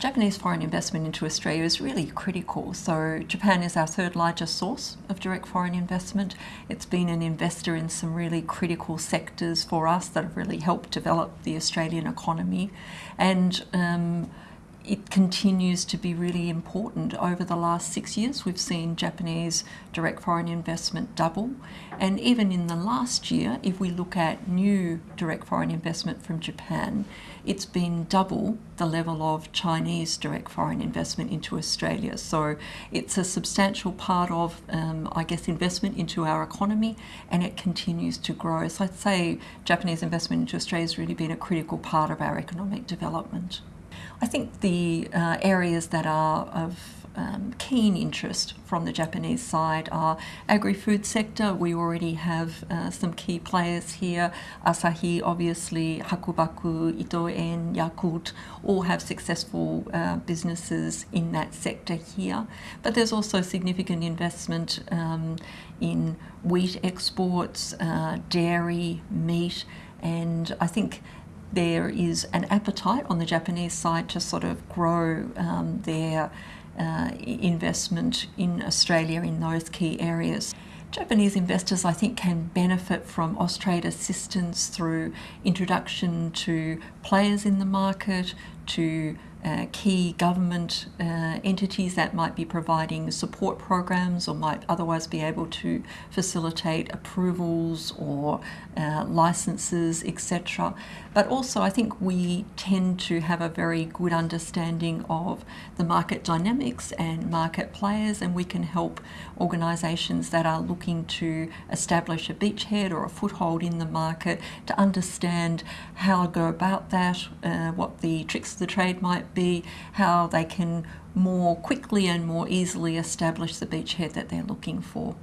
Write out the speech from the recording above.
Japanese foreign investment into Australia is really critical. So Japan is our third largest source of direct foreign investment. It's been an investor in some really critical sectors for us that have really helped develop the Australian economy. And um, it continues to be really important. Over the last six years, we've seen Japanese direct foreign investment double. And even in the last year, if we look at new direct foreign investment from Japan, it's been double the level of Chinese direct foreign investment into Australia. So it's a substantial part of, um, I guess, investment into our economy and it continues to grow. So I'd say Japanese investment into Australia has really been a critical part of our economic development. I think the uh, areas that are of um, keen interest from the Japanese side are agri-food sector. We already have uh, some key players here. Asahi, obviously, Hakubaku, Ito-En, Yakult, all have successful uh, businesses in that sector here. But there's also significant investment um, in wheat exports, uh, dairy, meat, and I think there is an appetite on the Japanese side to sort of grow um, their uh, investment in Australia in those key areas. Japanese investors, I think, can benefit from Austrade assistance through introduction to players in the market, to uh, key government uh, entities that might be providing support programs or might otherwise be able to facilitate approvals or uh, licenses, etc. But also, I think we tend to have a very good understanding of the market dynamics and market players, and we can help organisations that are looking to establish a beachhead or a foothold in the market to understand how to go about that, uh, what the tricks of the trade be how they can more quickly and more easily establish the beachhead that they're looking for.